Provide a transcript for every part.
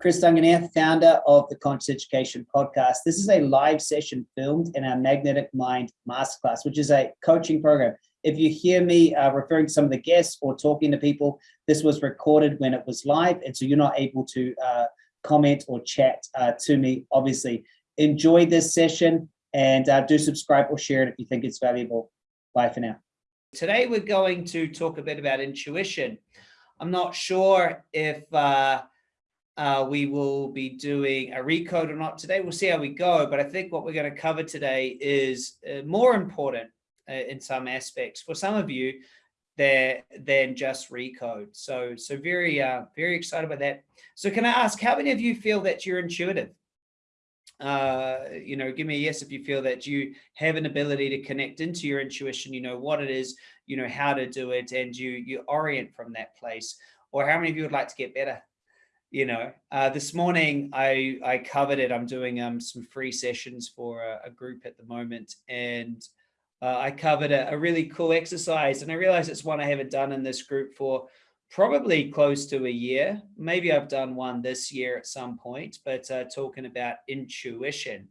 Chris Dunganier, founder of the Conscious Education Podcast. This is a live session filmed in our Magnetic Mind Masterclass, which is a coaching program. If you hear me uh, referring to some of the guests or talking to people, this was recorded when it was live, and so you're not able to uh, comment or chat uh, to me, obviously. Enjoy this session and uh, do subscribe or share it if you think it's valuable. Bye for now. Today, we're going to talk a bit about intuition. I'm not sure if uh, we will be doing a recode or not today. We'll see how we go. But I think what we're going to cover today is uh, more important uh, in some aspects for some of you there than just recode. So, so very, uh, very excited about that. So can I ask, how many of you feel that you're intuitive? Uh, you know, give me a yes if you feel that you have an ability to connect into your intuition, you know what it is, you know how to do it, and you you orient from that place. Or how many of you would like to get better? You know, uh, this morning I, I covered it. I'm doing um, some free sessions for a, a group at the moment. And uh, I covered a, a, really cool exercise. And I realized it's one I haven't done in this group for probably close to a year. Maybe I've done one this year at some point, but uh, talking about intuition.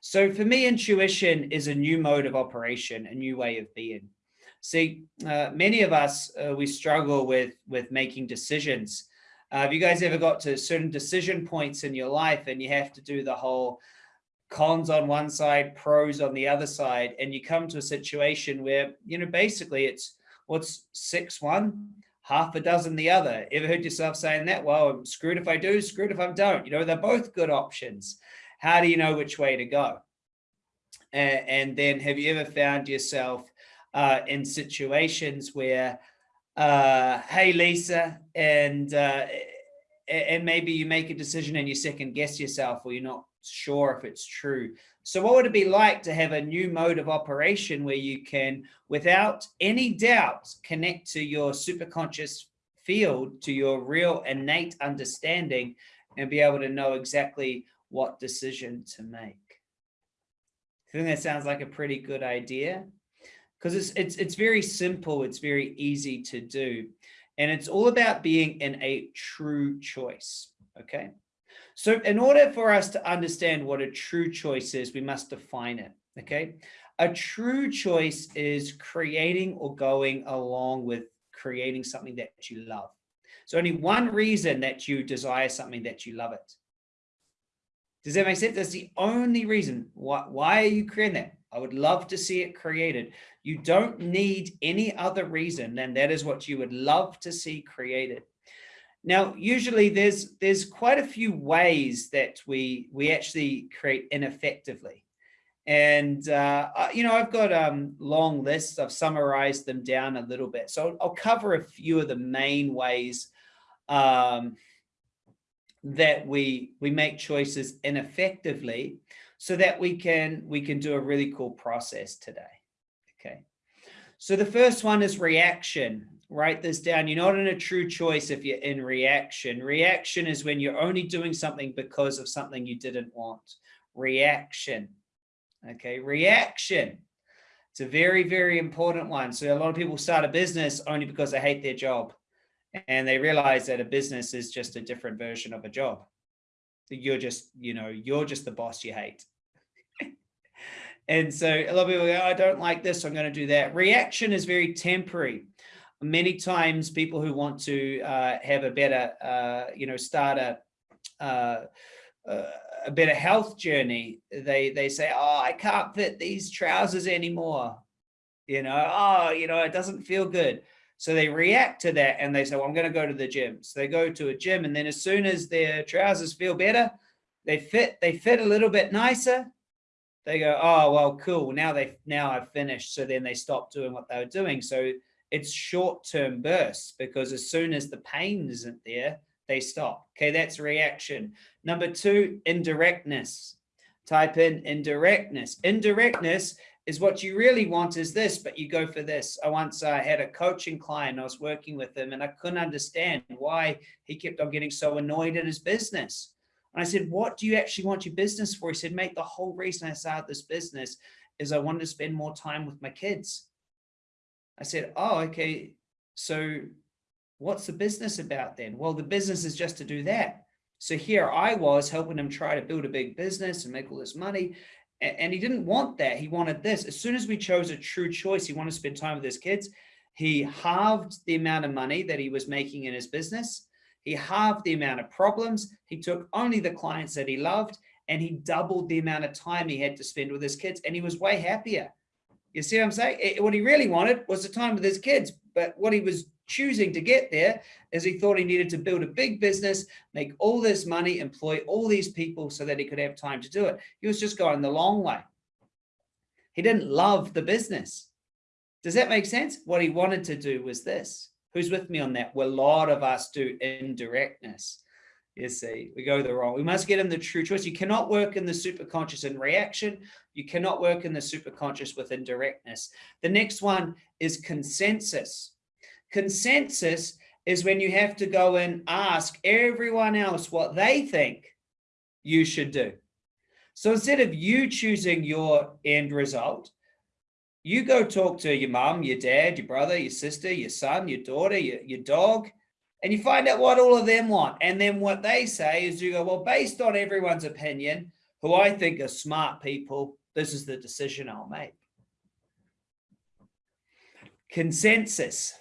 So for me, intuition is a new mode of operation, a new way of being. See, uh, many of us, uh, we struggle with, with making decisions. Uh, have you guys ever got to certain decision points in your life and you have to do the whole cons on one side, pros on the other side, and you come to a situation where, you know, basically it's what's six one, half a dozen the other. Ever heard yourself saying that? Well, I'm screwed if I do, screwed if I don't. You know, they're both good options. How do you know which way to go? And, and then have you ever found yourself uh, in situations where uh, hey, Lisa, and uh, and maybe you make a decision and you second guess yourself or you're not sure if it's true. So what would it be like to have a new mode of operation where you can, without any doubt, connect to your superconscious field, to your real innate understanding and be able to know exactly what decision to make? I think that sounds like a pretty good idea because it's, it's, it's very simple. It's very easy to do. And it's all about being in a true choice. Okay. So in order for us to understand what a true choice is, we must define it. Okay. A true choice is creating or going along with creating something that you love. So only one reason that you desire something that you love it. Does that make sense? That's the only reason. Why, why are you creating that? I would love to see it created. You don't need any other reason than that is what you would love to see created. Now, usually there's there's quite a few ways that we we actually create ineffectively. And, uh, you know, I've got um, long lists. I've summarized them down a little bit. So I'll, cover a few of the main ways um, that we we make choices ineffectively so that we can we can do a really cool process today. Okay. So the first one is reaction. Write this down. You're not in a true choice if you're in reaction. Reaction is when you're only doing something because of something you didn't want. Reaction. Okay, reaction. It's a very, very important one. So a lot of people start a business only because they hate their job and they realize that a business is just a different version of a job you're just, you know, you're just the boss you hate. And so a lot of people go, I don't like this, I'm going to do that. Reaction is very temporary. Many times people who want to uh, have a better, uh, you know, start a, uh, uh, a better health journey, they, they say, oh, I can't fit these trousers anymore. You know, oh, you know, it doesn't feel good. So they react to that and they say, well, I'm going to go to the gym. So they go to a gym and then as soon as their trousers feel better, they fit, they fit a little bit nicer. They go, oh, well, cool. Now they, now I've finished. So then they stop doing what they were doing. So it's short-term bursts because as soon as the pain isn't there, they stop. Okay, that's reaction. Number two, indirectness. Type in indirectness. Indirectness is what you really want is this, but you go for this. I once uh, had a coaching client, I was working with him and I couldn't understand why he kept on getting so annoyed at his business. And I said, what do you actually want your business for? He said, mate, the whole reason I started this business is I wanted to spend more time with my kids. I said, oh, okay. So what's the business about then? Well, the business is just to do that. So here I was helping him try to build a big business and make all this money. And he didn't want that. He wanted this. As soon as we chose a true choice, he wanted to spend time with his kids. He halved the amount of money that he was making in his business. He halved the amount of problems. He took only the clients that he loved and he doubled the amount of time he had to spend with his kids and he was way happier. You see what I'm saying? It, what he really wanted was the time with his kids, but what he was choosing to get there is he thought he needed to build a big business, make all this money, employ all these people so that he could have time to do it. He was just going the long way. He didn't love the business. Does that make sense? What he wanted to do was this. Who's with me on that? Well, a lot of us do indirectness. You see, we go the wrong. We must get in the true choice. You cannot work in the superconscious in reaction. You cannot work in the superconscious with indirectness. The next one is consensus. Consensus is when you have to go and ask everyone else what they think you should do. So instead of you choosing your end result, you go talk to your mom, your dad, your brother, your sister, your son, your daughter, your, your dog, and you find out what all of them want. And then what they say is you go, well, based on everyone's opinion, who I think are smart people, this is the decision I'll make. Consensus.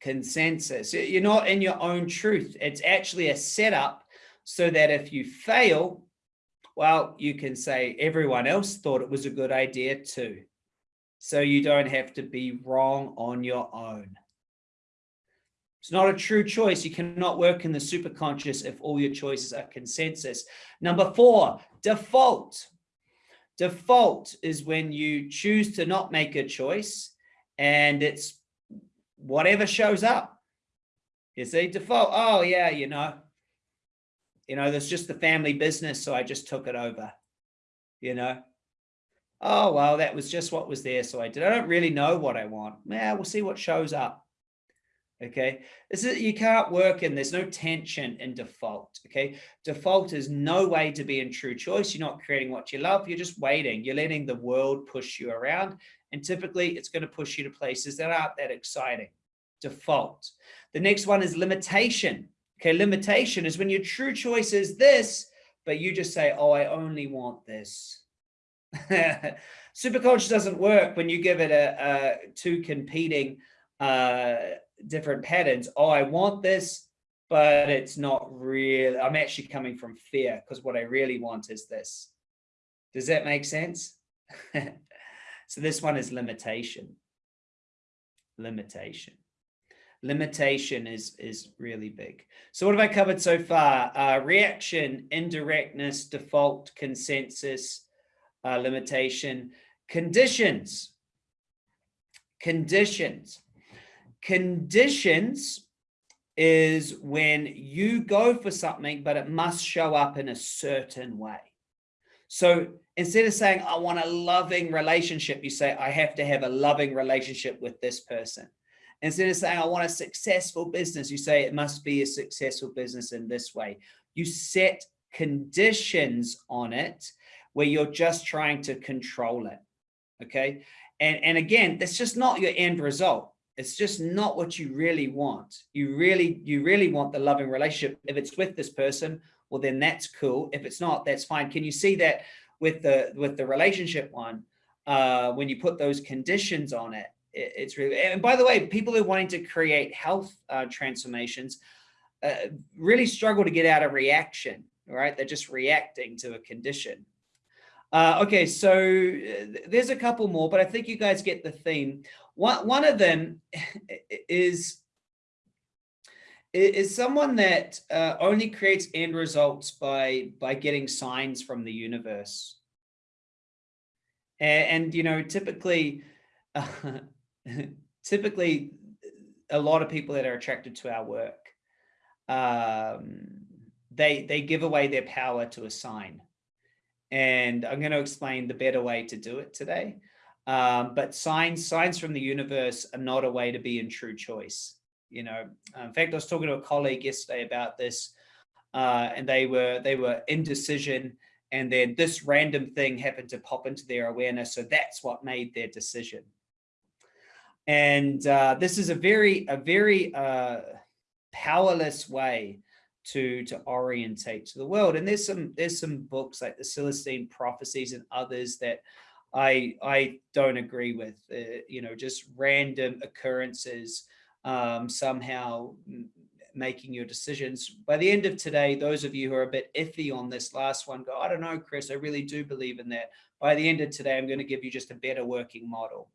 Consensus. You're not in your own truth. It's actually a setup so that if you fail, well, you can say everyone else thought it was a good idea too. So you don't have to be wrong on your own. It's not a true choice. You cannot work in the superconscious if all your choices are consensus. Number four, default. Default is when you choose to not make a choice and it's whatever shows up. You see, default, oh yeah, you know, you know, there's just the family business, so I just took it over, you know. Oh, well, that was just what was there, so I did. I don't really know what I want. Yeah, we'll see what shows up. Okay? This is you can't work in there's no tension in default okay? Default is no way to be in true choice. You're not creating what you love. You're just waiting. You're letting the world push you around and typically it's going to push you to places that aren't that exciting. Default. The next one is limitation. Okay limitation is when your true choice is this but you just say oh i only want this superconscious doesn't work when you give it a, a two competing uh, different patterns. Oh, I want this, but it's not real. I'm actually coming from fear because what I really want is this. Does that make sense? so this one is limitation. Limitation. Limitation is, is really big. So what have I covered so far? Uh, reaction, indirectness, default, consensus, uh, limitation, conditions. Conditions. Conditions is when you go for something, but it must show up in a certain way. So instead of saying, I want a loving relationship, you say, I have to have a loving relationship with this person. Instead of saying, I want a successful business, you say it must be a successful business in this way. You set conditions on it where you're just trying to control it. Okay. And, and again, that's just not your end result it's just not what you really want. You really, you really want the loving relationship. If it's with this person, well, then that's cool. If it's not, that's fine. Can you see that with the, with the relationship one, uh, when you put those conditions on it, it, it's really, and by the way, people who are wanting to create health uh, transformations uh, really struggle to get out of reaction, right? They're just reacting to a condition. Uh, okay, so uh, there's a couple more, but I think you guys get the theme. One, one of them is, is someone that uh, only creates end results by, by getting signs from the universe. And, and you know, typically, uh, typically a lot of people that are attracted to our work, um, they, they give away their power to a sign. And I'm going to explain the better way to do it today. Um, but signs, signs from the universe are not a way to be in true choice. You know, in fact, I was talking to a colleague yesterday about this, uh, and they were they were indecision, and then this random thing happened to pop into their awareness, so that's what made their decision. And uh, this is a very a very uh, powerless way to to orientate to the world. And there's some there's some books like the Celestine Prophecies and others that I I don't agree with. Uh, you know, just random occurrences um, somehow making your decisions. By the end of today, those of you who are a bit iffy on this last one go, I don't know, Chris, I really do believe in that. By the end of today, I'm going to give you just a better working model.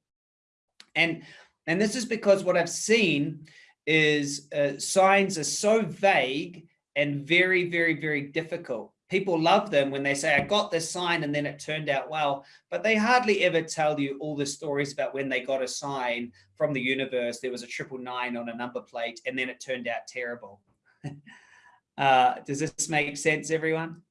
And, and this is because what I've seen is uh, signs are so vague and very, very, very difficult. People love them when they say, I got this sign and then it turned out well, but they hardly ever tell you all the stories about when they got a sign from the universe. There was a triple nine on a number plate and then it turned out terrible. uh, does this make sense, everyone?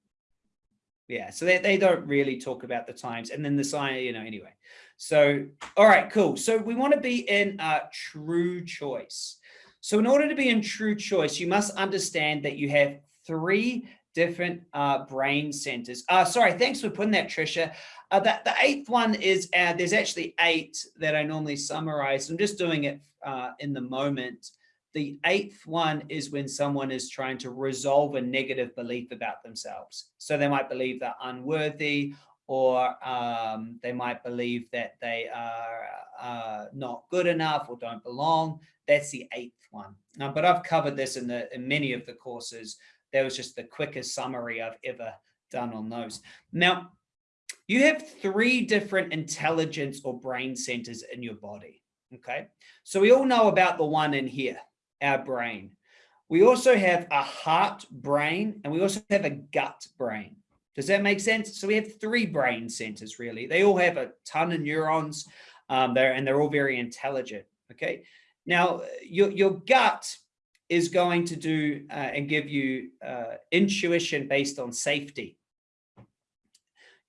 Yeah, so they, they don't really talk about the times and then the sign, you know, anyway. So, all right, cool. So we want to be in a true choice. So in order to be in true choice, you must understand that you have three different uh, brain centers. Uh, sorry, thanks for putting that, Trisha. Uh, that, the eighth one is, uh, there's actually eight that I normally summarize. I'm just doing it uh, in the moment. The eighth one is when someone is trying to resolve a negative belief about themselves. So they might believe they're unworthy or um, they might believe that they are uh, not good enough or don't belong. That's the eighth one. Um, but I've covered this in, the, in many of the courses. That was just the quickest summary I've ever done on those. Now, you have three different intelligence or brain centers in your body. Okay, so we all know about the one in here, our brain. We also have a heart brain and we also have a gut brain. Does that make sense? So we have three brain centers, really. They all have a ton of neurons um, there, and they're all very intelligent. Okay. Now, your, your gut is going to do uh, and give you uh, intuition based on safety.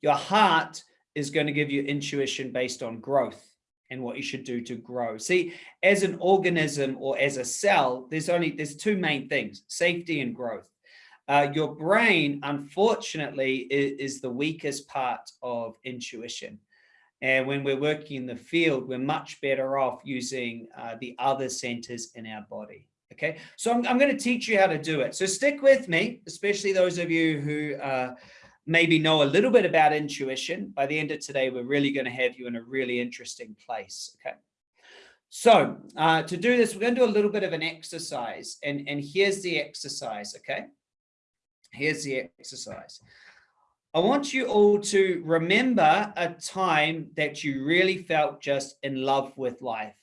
Your heart is going to give you intuition based on growth and what you should do to grow. See, as an organism or as a cell, there's only there's two main things, safety and growth. Uh, your brain, unfortunately, is, is, the weakest part of intuition. And when we're working in the field, we're much better off using uh, the other centers in our body. Okay, so I'm, I'm going to teach you how to do it. So stick with me, especially those of you who uh, maybe know a little bit about intuition. By the end of today, we're really going to have you in a really interesting place. Okay. So uh, to do this, we're going to do a little bit of an exercise and, and here's the exercise. Okay. Here's the exercise. I want you all to remember a time that you really felt just in love with life,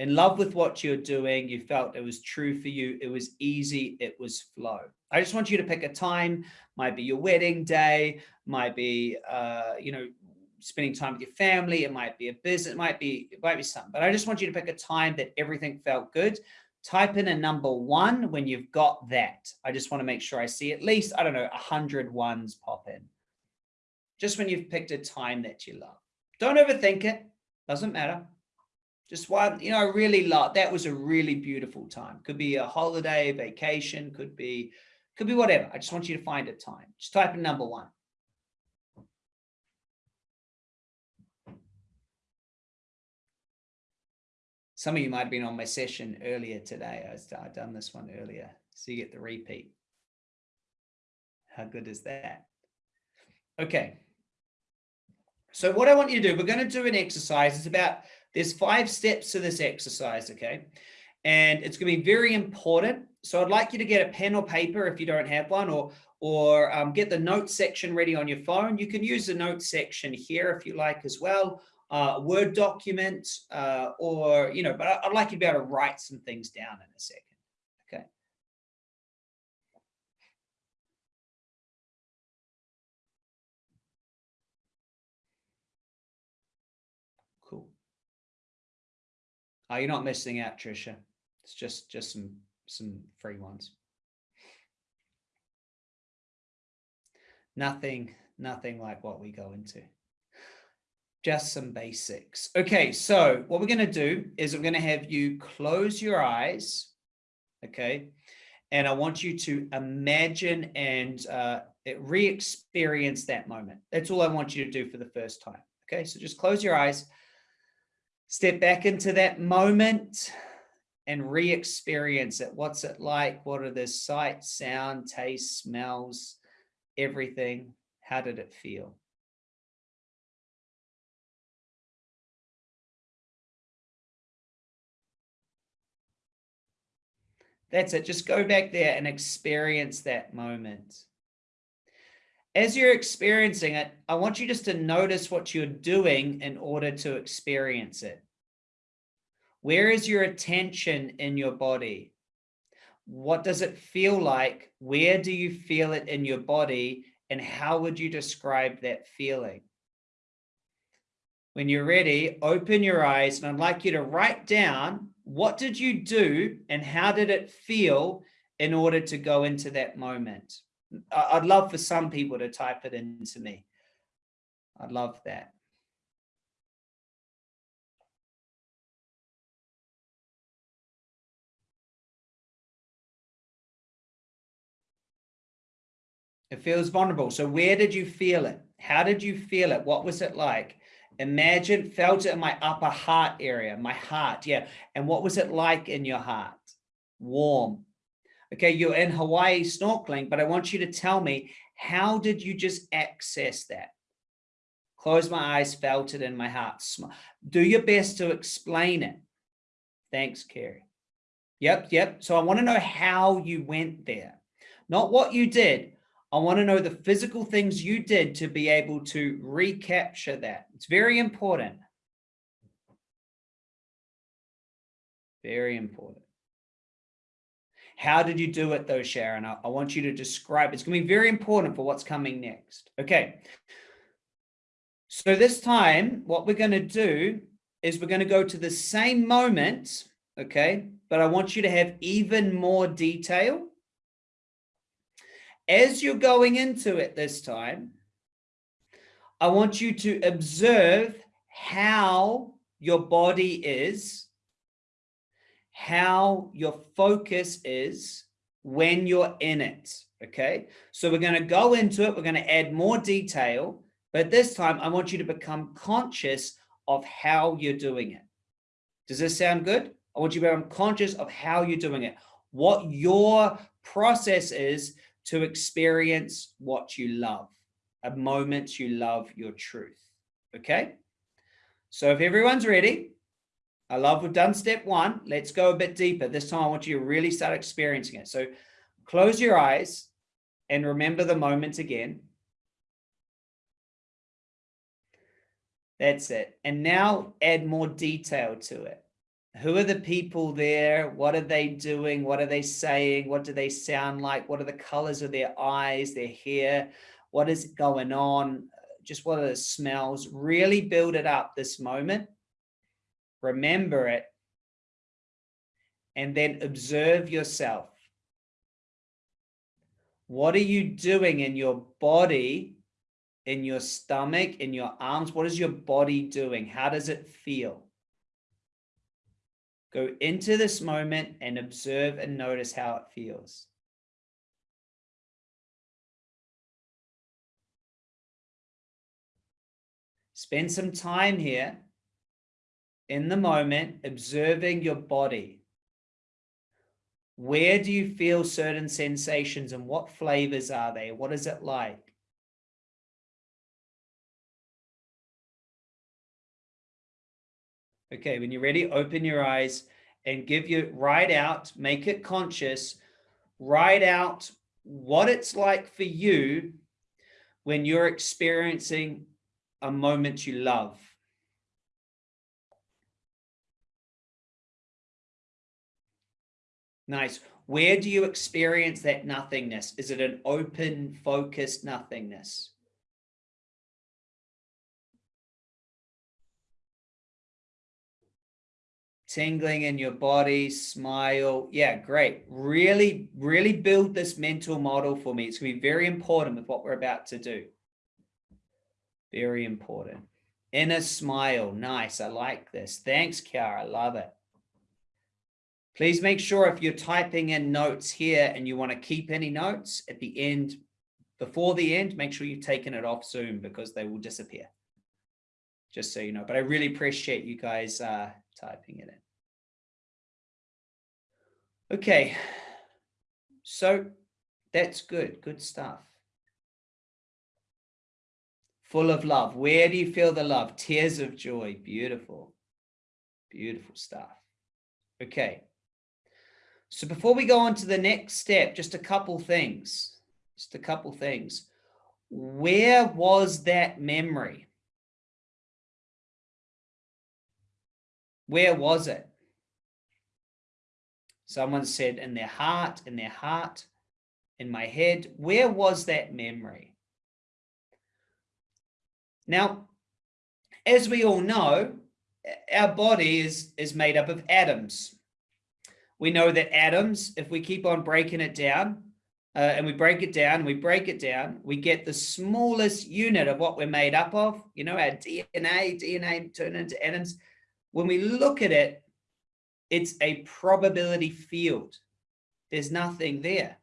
in love with what you're doing. You felt it was true for you. It was easy. It was flow. I just want you to pick a time, might be your wedding day, might be, uh, you know, spending time with your family. It might be a business, it might be, it might be something, but I just want you to pick a time that everything felt good type in a number one when you've got that. I just want to make sure I see at least, I don't know, a hundred ones pop in. Just when you've picked a time that you love. Don't overthink it. Doesn't matter. Just one, you know, I really love, that was a really beautiful time. Could be a holiday, vacation, could be, could be whatever. I just want you to find a time. Just type in number one. Some of you might have been on my session earlier today. I have done this one earlier, so you get the repeat. How good is that? Okay. So what I want you to do, we're going to do an exercise. It's about, there's five steps to this exercise, okay? And it's going to be very important. So I'd like you to get a pen or paper if you don't have one, or, or um, get the notes section ready on your phone. You can use the notes section here if you like as well, uh, Word document, uh, or, you know, but I'd like you to be able to write some things down in a second. Oh, you're not missing out, Trisha. It's just, just some, some free ones. Nothing, nothing like what we go into just some basics. Okay, so what we're going to do is I'm going to have you close your eyes, okay? And I want you to imagine and uh, re-experience that moment. That's all I want you to do for the first time. Okay, so just close your eyes, step back into that moment and re-experience it. What's it like? What are the sights, sound, taste, smells, everything? How did it feel? That's it. Just go back there and experience that moment. As you're experiencing it, I want you just to notice what you're doing in order to experience it. Where is your attention in your body? What does it feel like? Where do you feel it in your body? And how would you describe that feeling? When you're ready, open your eyes and I'd like you to write down what did you do and how did it feel in order to go into that moment? I'd love for some people to type it into me. I'd love that. It feels vulnerable. So where did you feel it? How did you feel it? What was it like? Imagine, felt it in my upper heart area, my heart, yeah. And what was it like in your heart? Warm. Okay, you're in Hawaii snorkeling, but I want you to tell me, how did you just access that? Close my eyes, felt it in my heart. Do your best to explain it. Thanks, Carrie. Yep, yep. So I want to know how you went there, not what you did. I want to know the physical things you did to be able to recapture that. It's very important. Very important. How did you do it though, Sharon? I, I want you to describe. It's going to be very important for what's coming next. Okay. So this time, what we're going to do is we're going to go to the same moment, okay? But I want you to have even more detail as you're going into it this time, I want you to observe how your body is, how your focus is when you're in it. Okay, so we're going to go into it. We're going to add more detail, but this time I want you to become conscious of how you're doing it. Does this sound good? I want you to become conscious of how you're doing it, what your process is to experience what you love, a moment you love your truth. Okay. So if everyone's ready, I love we've done step one. Let's go a bit deeper. This time I want you to really start experiencing it. So close your eyes and remember the moment again. That's it. And now add more detail to it who are the people there? What are they doing? What are they saying? What do they sound like? What are the colors of their eyes, their hair? What is going on? Just what are the smells? Really build it up this moment. Remember it. And then observe yourself. What are you doing in your body, in your stomach, in your arms? What is your body doing? How does it feel? Go into this moment and observe and notice how it feels. Spend some time here in the moment, observing your body. Where do you feel certain sensations and what flavors are they? What is it like? Okay, when you're ready, open your eyes and give you, write out, make it conscious, write out what it's like for you when you're experiencing a moment you love. Nice. Where do you experience that nothingness? Is it an open, focused nothingness? tingling in your body, smile. Yeah, great. Really, really build this mental model for me. It's going to be very important with what we're about to do. Very important. Inner smile. Nice. I like this. Thanks, Kiara. I love it. Please make sure if you're typing in notes here and you want to keep any notes at the end, before the end, make sure you've taken it off Zoom because they will disappear. Just so you know, but I really appreciate you guys uh, typing it in. Okay, so that's good, good stuff. Full of love. Where do you feel the love? Tears of joy. Beautiful. Beautiful stuff. Okay. So before we go on to the next step, just a couple things. Just a couple things. Where was that memory? Where was it? Someone said in their heart, in their heart, in my head. Where was that memory? Now, as we all know, our body is, is made up of atoms. We know that atoms, if we keep on breaking it down, uh, and we break it down, we break it down, we get the smallest unit of what we're made up of, you know, our DNA, DNA turned into atoms. When we look at it, it's a probability field. There's nothing there.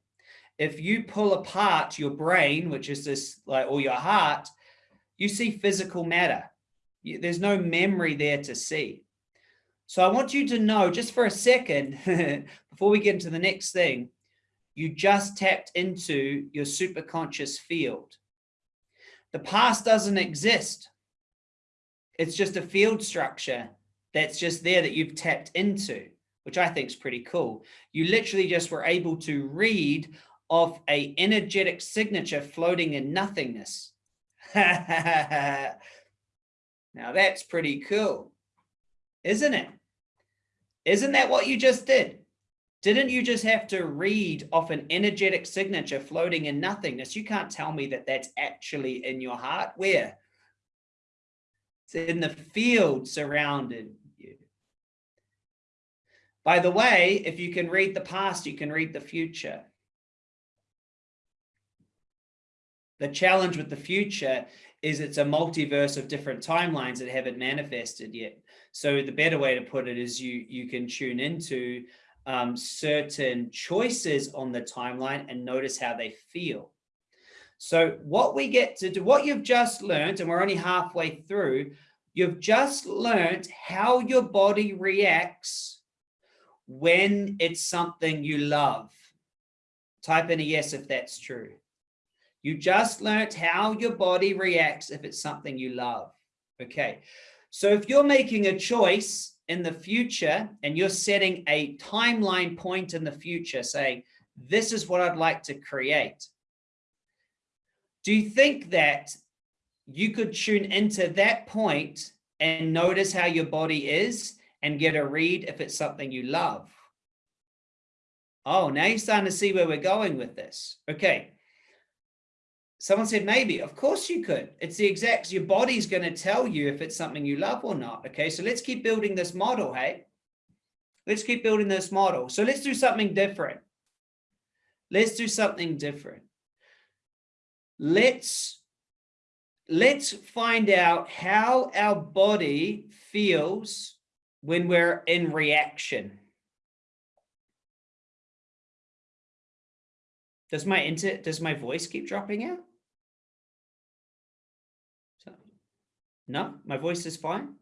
If you pull apart your brain, which is this like, or your heart, you see physical matter. There's no memory there to see. So I want you to know just for a second, before we get into the next thing, you just tapped into your superconscious field. The past doesn't exist. It's just a field structure that's just there that you've tapped into, which I think is pretty cool. You literally just were able to read off a energetic signature floating in nothingness. now that's pretty cool, isn't it? Isn't that what you just did? Didn't you just have to read off an energetic signature floating in nothingness? You can't tell me that that's actually in your heart. Where? It's in the field surrounded you. By the way, if you can read the past, you can read the future. The challenge with the future is it's a multiverse of different timelines that haven't manifested yet. So the better way to put it is you, you can tune into um, certain choices on the timeline and notice how they feel. So what we get to do, what you've just learned, and we're only halfway through, you've just learned how your body reacts when it's something you love. Type in a yes if that's true. You just learned how your body reacts if it's something you love. Okay. So if you're making a choice in the future and you're setting a timeline point in the future saying, this is what I'd like to create. Do you think that you could tune into that point and notice how your body is and get a read if it's something you love? Oh, now you're starting to see where we're going with this. Okay. Someone said, maybe, of course you could. It's the exact, your body's going to tell you if it's something you love or not. Okay, so let's keep building this model, hey? Let's keep building this model. So let's do something different. Let's do something different. Let's, let's find out how our body feels when we're in reaction. Does my inter does my voice keep dropping out? No, my voice is fine.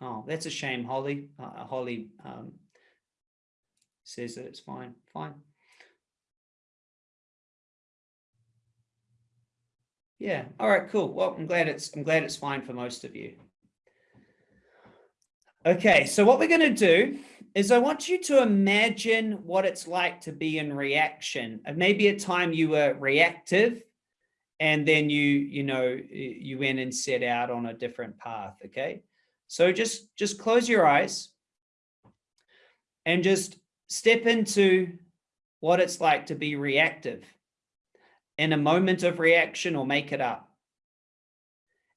Oh, that's a shame. Holly, uh, Holly um, says that it's fine. Fine. Yeah. All right. Cool. Well, I'm glad it's I'm glad it's fine for most of you. Okay. So what we're going to do is I want you to imagine what it's like to be in reaction. Maybe a time you were reactive and then you you know you went and set out on a different path okay? So just just close your eyes and just step into what it's like to be reactive in a moment of reaction or make it up.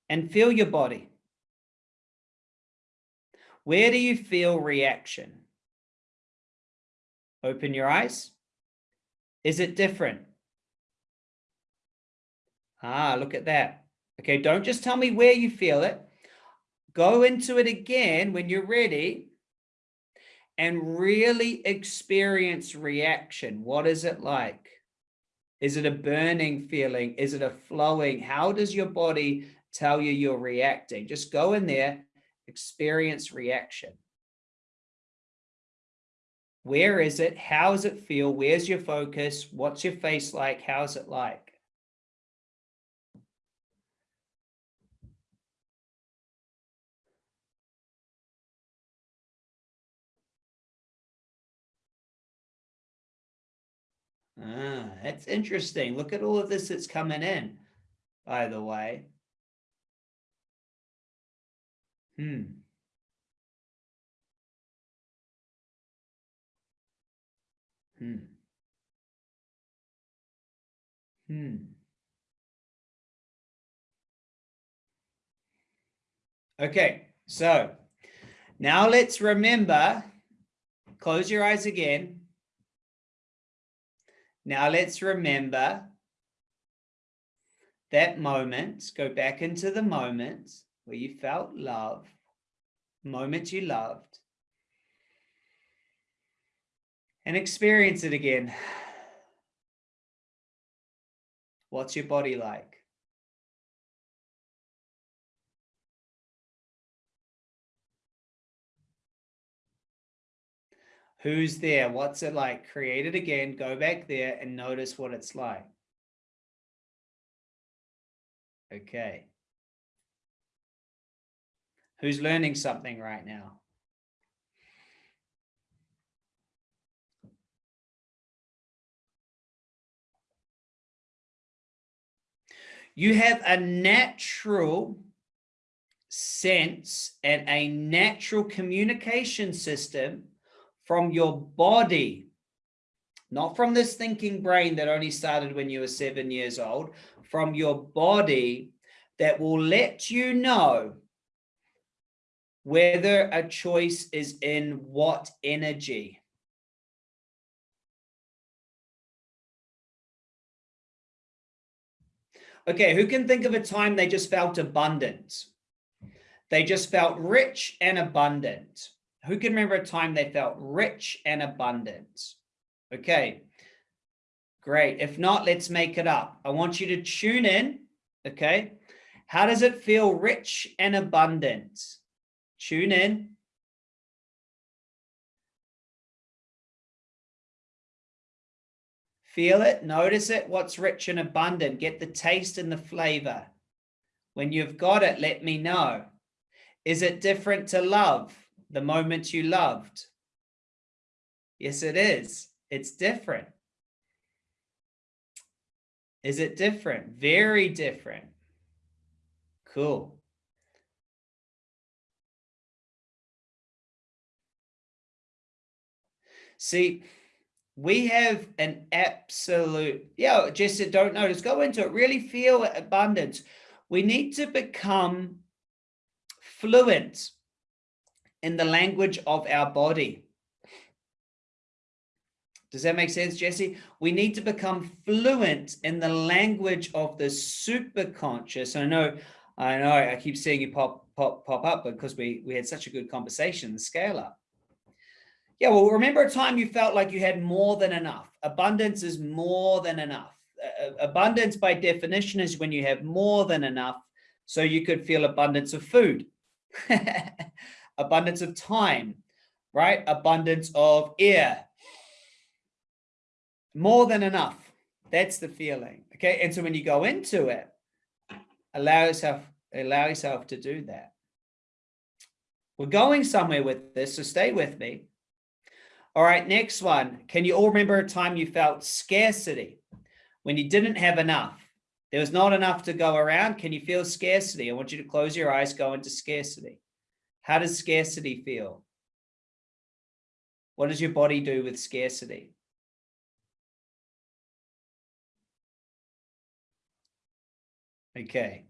And feel your body. Where do you feel reaction? Open your eyes. Is it different Ah, look at that. Okay, don't just tell me where you feel it. Go into it again when you're ready and really experience reaction. What is it like? Is it a burning feeling? Is it a flowing? How does your body tell you you're reacting? Just go in there, experience reaction. Where is it? How does it feel? Where's your focus? What's your face like? How's it like? Ah, that's interesting. Look at all of this that's coming in, by the way. Hmm. Hmm. Hmm. Okay, so now let's remember, close your eyes again. Now let's remember that moment, go back into the moment where you felt love, moment you loved, and experience it again. What's your body like? Who's there? What's it like? Create it again, go back there and notice what it's like. Okay. Who's learning something right now? You have a natural sense and a natural communication system from your body, not from this thinking brain that only started when you were seven years old, from your body that will let you know whether a choice is in what energy. Okay, who can think of a time they just felt abundant? They just felt rich and abundant. Who can remember a time they felt rich and abundant? Okay, great. If not, let's make it up. I want you to tune in, okay? How does it feel rich and abundant? Tune in. Feel it, notice it, what's rich and abundant. Get the taste and the flavor. When you've got it, let me know. Is it different to love, the moment you loved? Yes, it is. It's different. Is it different? Very different. Cool. See, we have an absolute, yeah, just don't notice, go into it, really feel abundance. We need to become fluent in the language of our body. Does that make sense, Jesse? We need to become fluent in the language of the superconscious. I know, I know, I keep seeing you pop, pop, pop up because we, we had such a good conversation, the scale up. Yeah, well, remember a time you felt like you had more than enough. Abundance is more than enough. Abundance by definition is when you have more than enough. So you could feel abundance of food, abundance of time, right? Abundance of air, more than enough. That's the feeling. Okay. And so when you go into it, allow yourself, allow yourself to do that. We're going somewhere with this, so stay with me. All right, next one. Can you all remember a time you felt scarcity when you didn't have enough? There was not enough to go around. Can you feel scarcity? I want you to close your eyes, go into scarcity. How does scarcity feel? What does your body do with scarcity? Okay.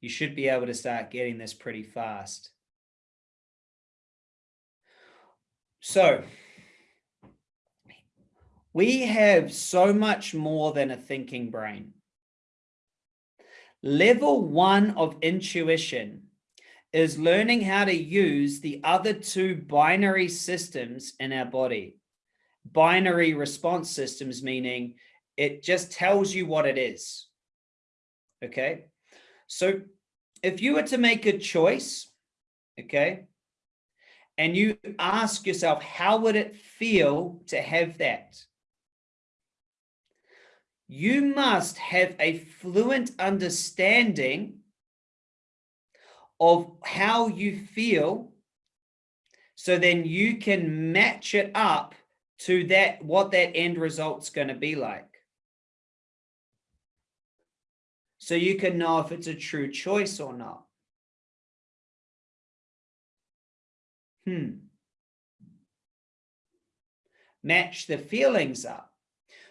You should be able to start getting this pretty fast. So we have so much more than a thinking brain. Level one of intuition is learning how to use the other two binary systems in our body. Binary response systems, meaning it just tells you what it is. Okay. So if you were to make a choice, okay, and you ask yourself, how would it feel to have that? You must have a fluent understanding of how you feel so then you can match it up to that what that end result's going to be like. So you can know if it's a true choice or not. Hmm. Match the feelings up.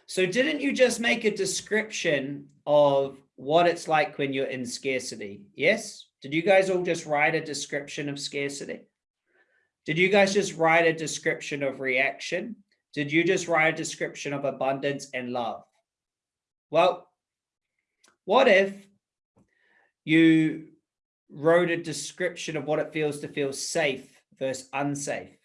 So didn't you just make a description of what it's like when you're in scarcity? Yes did you guys all just write a description of scarcity? Did you guys just write a description of reaction? Did you just write a description of abundance and love? Well, what if you wrote a description of what it feels to feel safe versus unsafe?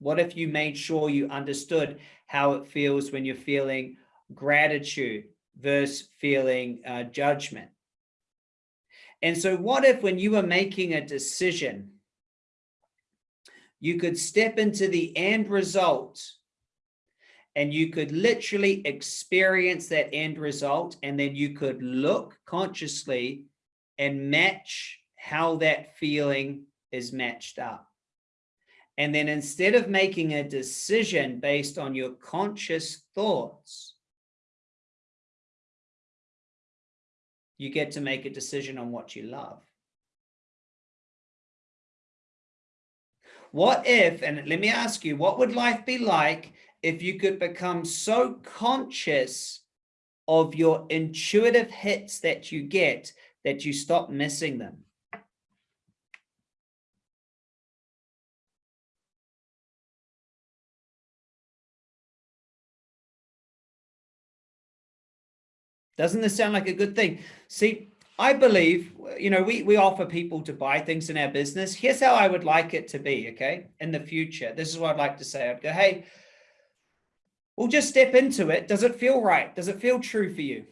What if you made sure you understood how it feels when you're feeling gratitude versus feeling uh, judgment? And so what if when you were making a decision, you could step into the end result and you could literally experience that end result and then you could look consciously and match how that feeling is matched up. And then instead of making a decision based on your conscious thoughts, you get to make a decision on what you love. What if, and let me ask you, what would life be like if you could become so conscious of your intuitive hits that you get that you stop missing them? Doesn't this sound like a good thing? See, I believe, you know, we, we offer people to buy things in our business. Here's how I would like it to be, okay? In the future, this is what I'd like to say. I'd go, hey, we'll just step into it. Does it feel right? Does it feel true for you?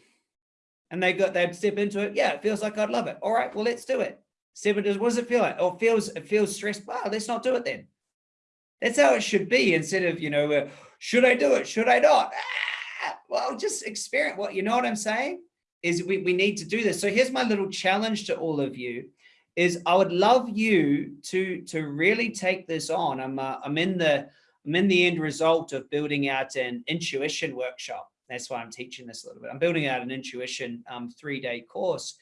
And they got, they'd step into it. Yeah, it feels like I'd love it. All right, well, let's do it. Seven does, what does it feel like? Oh, it feels, it feels stressed. Wow, let's not do it then. That's how it should be instead of, you know, uh, should I do it? Should I not? Ah! Well, just experience what, you know what I'm saying? Is we, we need to do this. So here's my little challenge to all of you is I would love you to, to really take this on. I'm, uh, I'm in the, I'm in the end result of building out an intuition workshop. That's why I'm teaching this a little bit. I'm building out an intuition um, three-day course.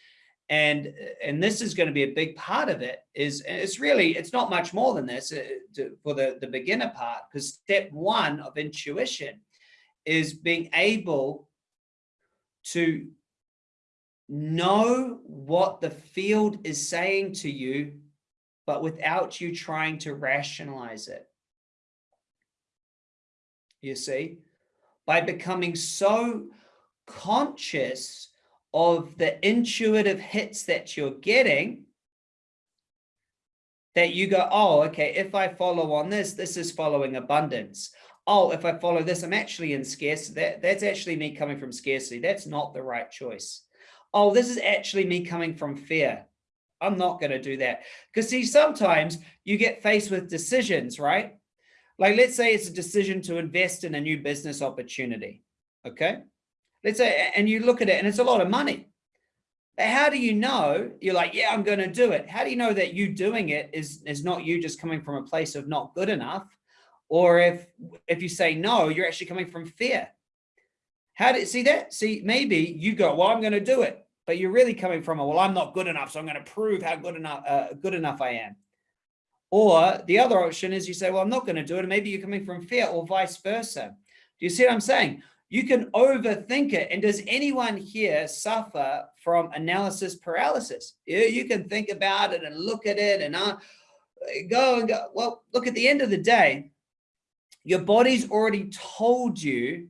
And, and this is going to be a big part of it is it's really, it's not much more than this uh, to, for the, the beginner part, because step one of intuition is being able to know what the field is saying to you, but without you trying to rationalize it. You see, by becoming so conscious of the intuitive hits that you're getting, that you go, oh, okay, if I follow on this, this is following abundance oh, if I follow this, I'm actually in scarcity. That, that's actually me coming from scarcity. That's not the right choice. Oh, this is actually me coming from fear. I'm not going to do that. Because see, sometimes you get faced with decisions, right? Like let's say it's a decision to invest in a new business opportunity. Okay. Let's say, and you look at it and it's a lot of money. But how do you know you're like, yeah, I'm going to do it. How do you know that you doing it is, is not you just coming from a place of not good enough? Or if, if you say no, you're actually coming from fear. How did you see that? See, maybe you go, well, I'm going to do it, but you're really coming from a, well, I'm not good enough. So I'm going to prove how good enough, uh, good enough I am. Or the other option is you say, well, I'm not going to do it. And maybe you're coming from fear or vice versa. Do you see what I'm saying? You can overthink it. And does anyone here suffer from analysis paralysis? You, you can think about it and look at it and uh, go and go. Well, look, at the end of the day, your body's already told you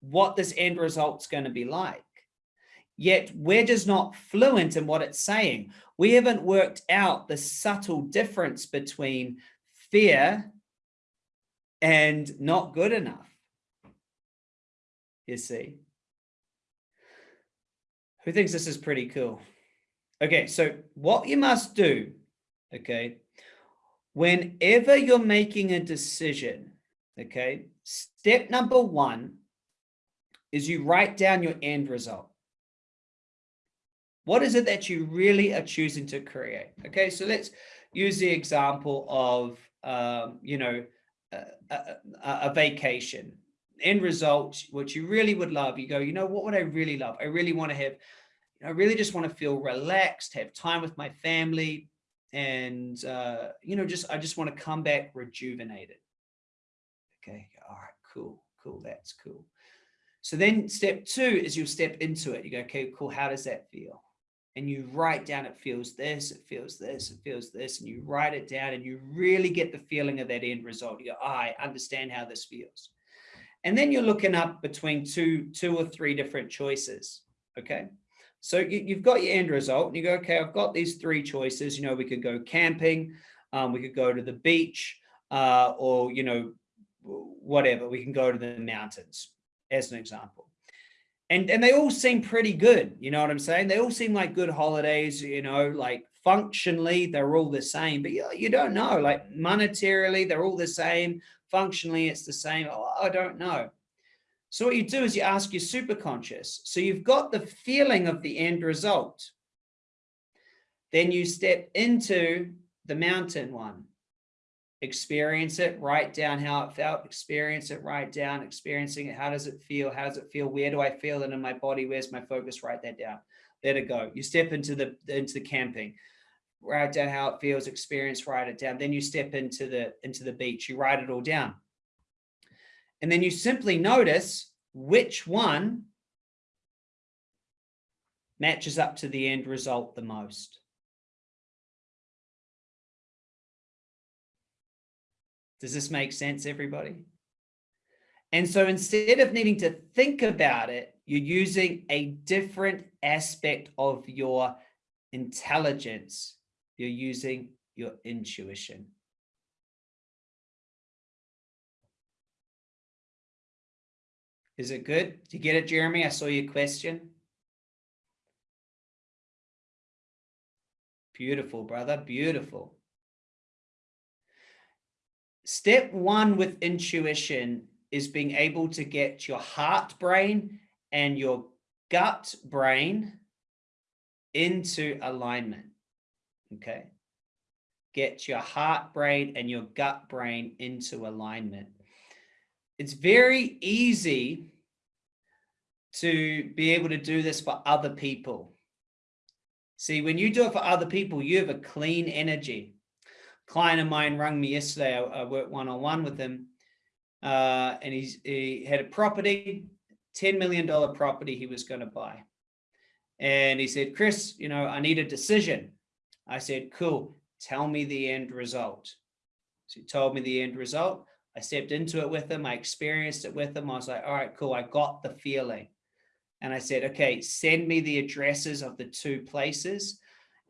what this end result's going to be like. Yet we're just not fluent in what it's saying. We haven't worked out the subtle difference between fear and not good enough. You see? Who thinks this is pretty cool? Okay, so what you must do, okay, whenever you're making a decision, okay, step number one is you write down your end result. What is it that you really are choosing to create? Okay, so let's use the example of, um, you know, a, a, a, vacation. End result, what you really would love, you go, you know, what would I really love? I really want to have, I really just want to feel relaxed, have time with my family, and, uh, you know, just, I just want to come back rejuvenated. Okay, all right, cool, cool, that's cool. So then step two is you'll step into it. You go, okay, cool, how does that feel? and you write down it feels this it feels this it feels this and you write it down and you really get the feeling of that end result you go oh, i understand how this feels and then you're looking up between two two or three different choices okay so you, have got your end result and you go okay i've got these three choices you know we could go camping um, we could go to the beach uh, or you know whatever we can go to the mountains as an example. And and they all seem pretty good you know what i'm saying? They all seem like good holidays you know like functionally they're all the same but you, you don't know like monetarily they're all the same functionally it's the same oh, i don't know. So what you do is you ask your superconscious. So you've got the feeling of the end result. Then you step into the mountain one experience it, write down how it felt, experience it, write down, experiencing it. How does it feel? How does it feel? Where do I feel it in my body? Where's my focus? Write that down. Let it go. You step into the into the camping, write down how it feels, experience, write it down. Then you step into the into the beach, you write it all down. And then you simply notice which one matches up to the end result the most. Does this make sense, everybody? And so instead of needing to think about it, you're using a different aspect of your intelligence. You're using your intuition. Is it good? Do you get it, Jeremy? I saw your question. Beautiful, brother. Beautiful step one with intuition is being able to get your heart brain and your gut brain into alignment. Okay. Get your heart brain and your gut brain into alignment. It's very easy to be able to do this for other people. See, when you do it for other people, you have a clean energy client of mine rang me yesterday. I, I worked one-on-one with him uh, and he's, he had a property, $10 million property he was going to buy. And he said, Chris, you know, I need a decision. I said, cool, tell me the end result. So he told me the end result. I stepped into it with him. I experienced it with him. I was like, all right, cool. I got the feeling. And I said, okay, send me the addresses of the two places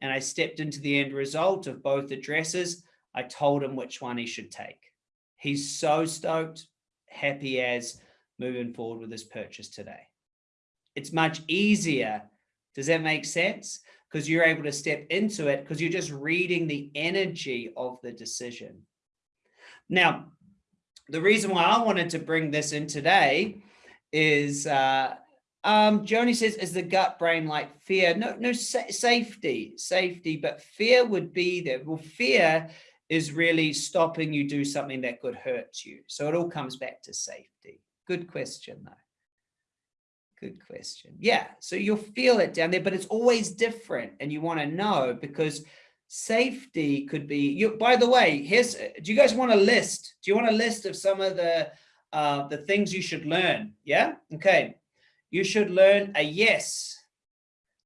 and I stepped into the end result of both addresses. I told him which one he should take. He's so stoked, happy as moving forward with his purchase today. It's much easier. Does that make sense? Because you're able to step into it because you're just reading the energy of the decision. Now, the reason why I wanted to bring this in today is uh, um, Joni says, is the gut brain like fear? No, no, sa safety, safety, but fear would be there. Well, fear is really stopping you do something that could hurt you. So it all comes back to safety. Good question though. Good question. Yeah, so you'll feel it down there, but it's always different. And you want to know because safety could be you by the way here's do you guys want a list do you want a list of some of the uh the things you should learn yeah okay you should learn a yes.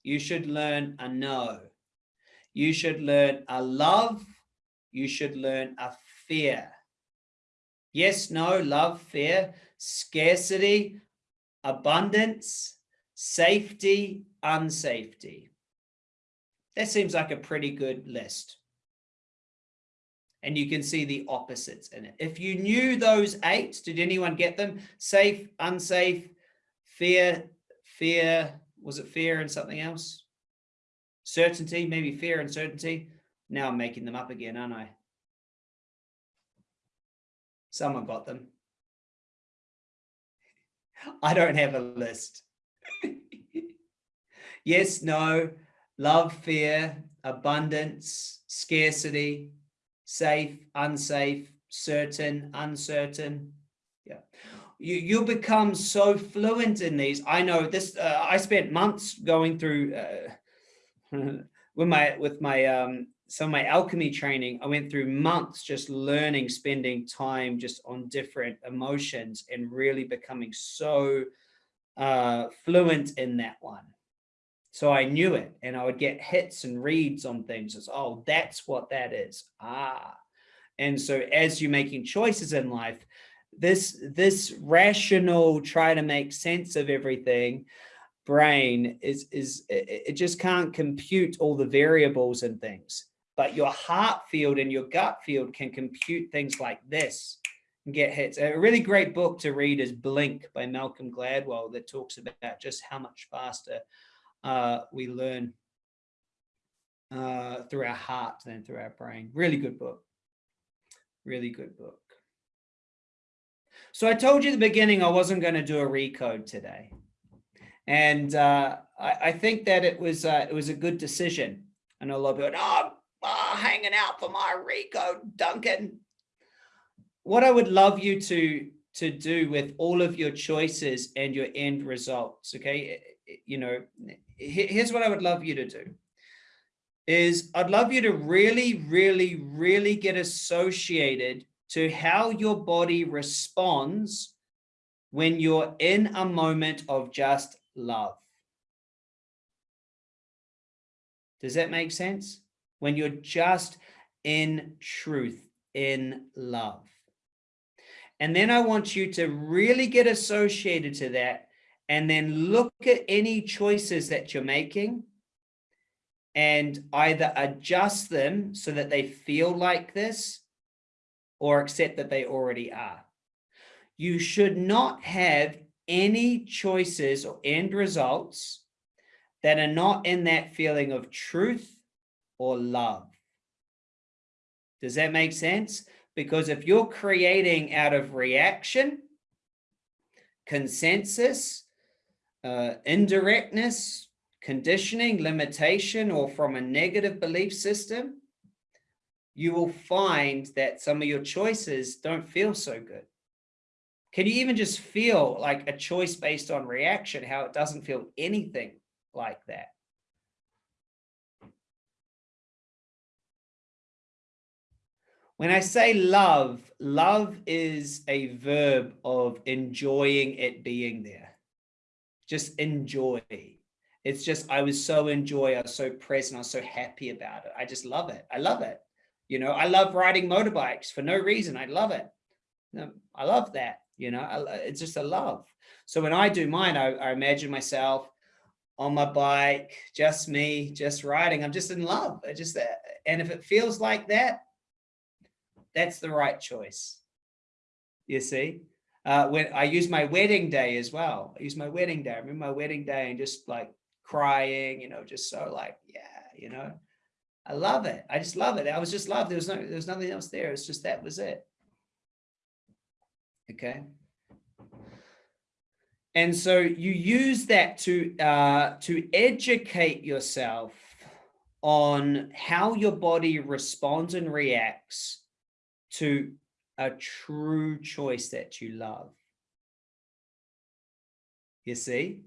You should learn a no. You should learn a love. You should learn a fear. Yes, no, love, fear, scarcity, abundance, safety, unsafety. That seems like a pretty good list. And you can see the opposites in it. If you knew those eight, did anyone get them? Safe, unsafe, fear, fear, was it fear and something else? Certainty, maybe fear and certainty. Now I'm making them up again, aren't I? Someone got them. I don't have a list. yes, no, love, fear, abundance, scarcity, safe, unsafe, certain, uncertain. Yeah. You, you become so fluent in these. I know this, uh, I spent months going through uh, with my, with my, um, some of my alchemy training, I went through months just learning, spending time just on different emotions and really becoming so uh, fluent in that one. So I knew it and I would get hits and reads on things as, oh, that's what that is. Ah. And so as you're making choices in life, this, this rational try to make sense of everything brain is, is it just can't compute all the variables and things but your heart field and your gut field can compute things like this and get hits. A really great book to read is Blink by Malcolm Gladwell that talks about just how much faster uh, we learn uh, through our heart than through our brain. Really good book. Really good book. So I told you at the beginning I wasn't going to do a recode today. And uh, I, I, think that it was uh, it was a good decision. I know a lot of people, oh, oh, hanging out for my recode, Duncan. What I would love you to to do with all of your choices and your end results, okay? You know, here's what I would love you to do is I'd love you to really, really, really get associated to how your body responds when you're in a moment of just love. Does that make sense? when you're just in truth, in love. And then I want you to really get associated to that and then look at any choices that you're making and either adjust them so that they feel like this or accept that they already are. You should not have any choices or end results that are not in that feeling of truth or love. Does that make sense? Because if you're creating out of reaction, consensus, uh, indirectness, conditioning, limitation, or from a negative belief system, you will find that some of your choices don't feel so good. Can you even just feel like a choice based on reaction, how it doesn't feel anything like that? When I say love, love is a verb of enjoying it being there. Just enjoy. It's just, I was so enjoy, I was so present, I was so happy about it. I just love it. I love it. You know, I love riding motorbikes for no reason. I love it. I love that. You know, it's just a love. So when I do mine, I, I imagine myself on my bike, just me, just riding. I'm just in love. I just, and if it feels like that, that's the right choice. You see, uh, when I use my wedding day as well, I use my wedding day. I remember my wedding day and just like crying, you know, just so like, yeah, you know, I love it. I just love it. I was just loved. There was no, there was nothing else there. It's just, that was it. Okay. And so you use that to, uh, to educate yourself on how your body responds and reacts to a true choice that you love. You see?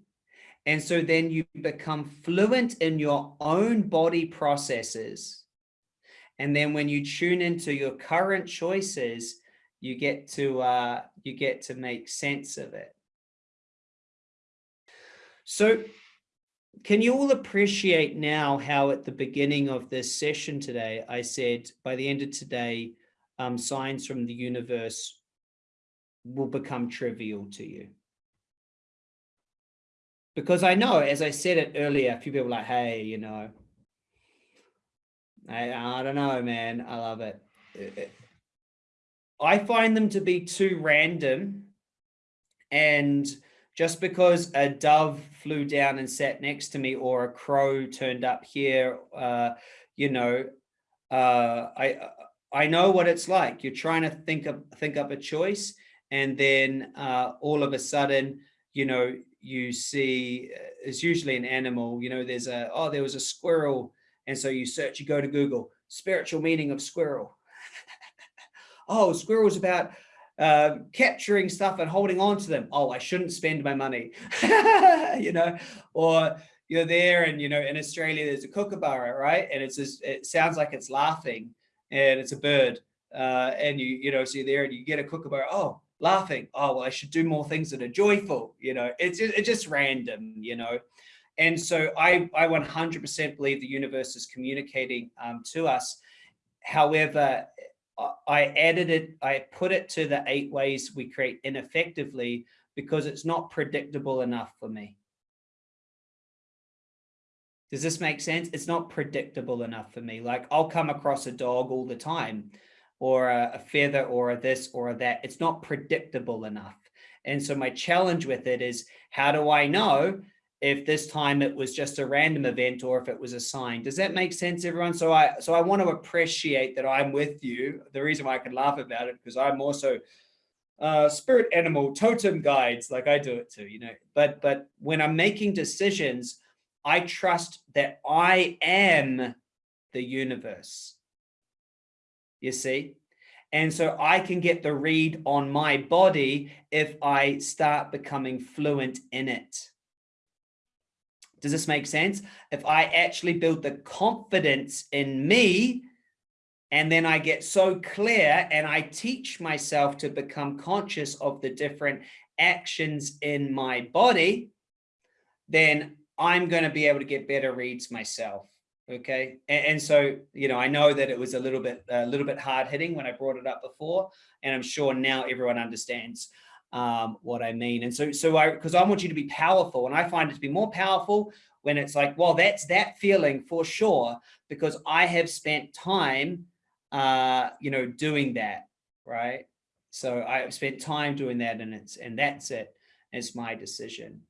And so then you become fluent in your own body processes. And then when you tune into your current choices, you get to uh, you get to make sense of it. So can you all appreciate now how at the beginning of this session today, I said by the end of today, um, signs from the universe will become trivial to you. Because I know, as I said it earlier, a few people like, hey, you know, I, I don't know, man, I love it. I find them to be too random and just because a dove flew down and sat next to me or a crow turned up here, uh, you know, uh, I, I know what it's like. You're trying to think of think up a choice, and then uh, all of a sudden, you know, you see uh, it's usually an animal. You know, there's a oh, there was a squirrel, and so you search, you go to Google, spiritual meaning of squirrel. oh, squirrel's about uh, capturing stuff and holding on to them. Oh, I shouldn't spend my money, you know, or you're there and, you know, in Australia, there's a kookaburra, right? And it's just, it sounds like it's laughing and it's a bird. Uh, and you, you know, so you're there and you get a kookaburra, oh, laughing. Oh, well, I should do more things that are joyful. You know, it's, it's just random, you know? And so I, I 100% believe the universe is communicating um, to us. However, I added it, I put it to the eight ways we create ineffectively because it's not predictable enough for me. Does this make sense? It's not predictable enough for me. Like I'll come across a dog all the time or a, a feather or a this or a that. It's not predictable enough. And so my challenge with it is how do I know if this time it was just a random event or if it was a sign. Does that make sense, everyone? So I so I want to appreciate that I'm with you. The reason why I can laugh about it because I'm also uh, spirit animal totem guides, like I do it too, you know. But but when I'm making decisions, I trust that I am the universe. You see? And so I can get the read on my body if I start becoming fluent in it. Does this make sense? If I actually build the confidence in me, and then I get so clear and I teach myself to become conscious of the different actions in my body, then I'm going to be able to get better reads myself. Okay. And, and, so, you know, I know that it was a little bit, a little bit hard hitting when I brought it up before, and I'm sure now everyone understands um, what I mean. And so, so I, because I want you to be powerful and I find it to be more powerful when it's like, well, that's that feeling for sure, because I have spent time, uh, you know, doing that. Right. So I have spent time doing that and it's, and that's it. It's my decision.